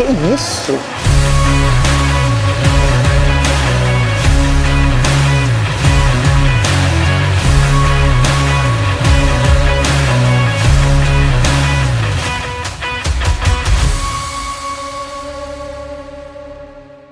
Que isso?